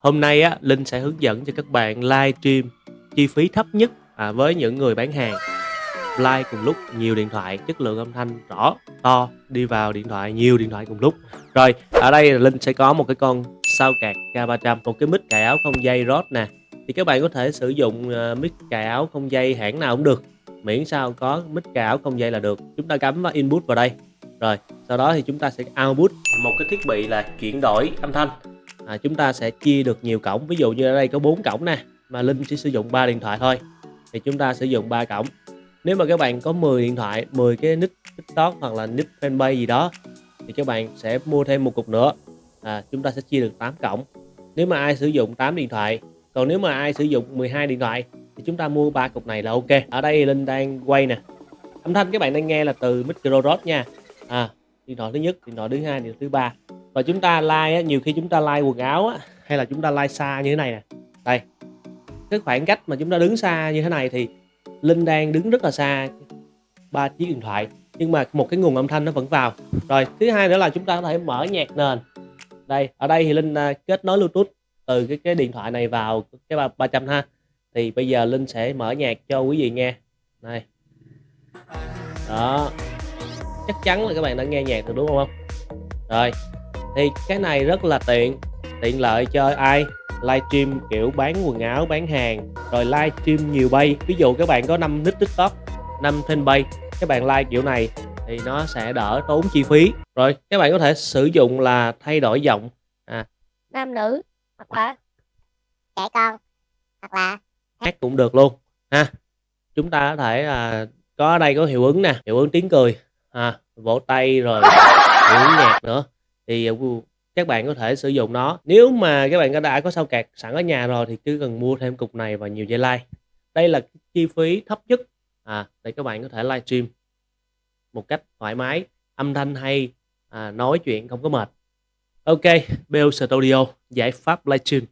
Hôm nay á, Linh sẽ hướng dẫn cho các bạn livestream chi phí thấp nhất à, với những người bán hàng. Live cùng lúc nhiều điện thoại, chất lượng âm thanh rõ, to, đi vào điện thoại nhiều điện thoại cùng lúc. Rồi, ở đây là Linh sẽ có một cái con sao cạc K300, một cái mic cài áo không dây Rode nè. Thì các bạn có thể sử dụng uh, mic cài áo không dây hãng nào cũng được, miễn sao có mic cài áo không dây là được. Chúng ta cắm vào input vào đây. Rồi, sau đó thì chúng ta sẽ output một cái thiết bị là chuyển đổi âm thanh à, chúng ta sẽ chia được nhiều cổng. Ví dụ như ở đây có 4 cổng nè mà Linh chỉ sử dụng 3 điện thoại thôi. Thì chúng ta sử dụng 3 cổng. Nếu mà các bạn có 10 điện thoại 10 cái nick tiktok hoặc là nick fanpage gì đó thì các bạn sẽ mua thêm một cục nữa. À, chúng ta sẽ chia được 8 cổng. Nếu mà ai sử dụng 8 điện thoại còn nếu mà ai sử dụng 12 điện thoại thì chúng ta mua ba cục này là ok. Ở đây Linh đang quay nè. Âm thanh các bạn đang nghe là từ micro rod nha. À, điện thoại thứ nhất điện thoại thứ hai điện thoại thứ ba và chúng ta like á, nhiều khi chúng ta like quần áo á, hay là chúng ta like xa như thế này nè. Đây cái khoảng cách mà chúng ta đứng xa như thế này thì linh đang đứng rất là xa ba chiếc điện thoại nhưng mà một cái nguồn âm thanh nó vẫn vào. Rồi thứ hai nữa là chúng ta có thể mở nhạc nền. Đây ở đây thì linh à, kết nối bluetooth từ cái cái điện thoại này vào cái ba 300 ha. Thì bây giờ linh sẽ mở nhạc cho quý vị nghe. Này đó. Chắc chắn là các bạn đã nghe nhạc được đúng không? Rồi thì cái này rất là tiện. Tiện lợi cho ai? Livestream kiểu bán quần áo bán hàng rồi livestream nhiều bay. Ví dụ các bạn có 5 nick tiktok 5 fanpage các bạn like kiểu này thì nó sẽ đỡ tốn chi phí. Rồi các bạn có thể sử dụng là thay đổi giọng. À. Nam nữ hoặc là trẻ con hoặc là hát cũng được luôn. Ha. Chúng ta có thể là có ở đây có hiệu ứng nè. Hiệu ứng tiếng cười. À, vỗ tay rồi hiệu ứng nhạc nữa thì ờ, các bạn có thể sử dụng nó. Nếu mà các bạn đã có sao cạc sẵn ở nhà rồi thì cứ cần mua thêm cục này và nhiều dây lai. Đây là chi phí thấp nhất. À để các bạn có thể livestream một cách thoải mái âm thanh hay à, nói chuyện không có mệt. Ok Bell Studio giải pháp livestream.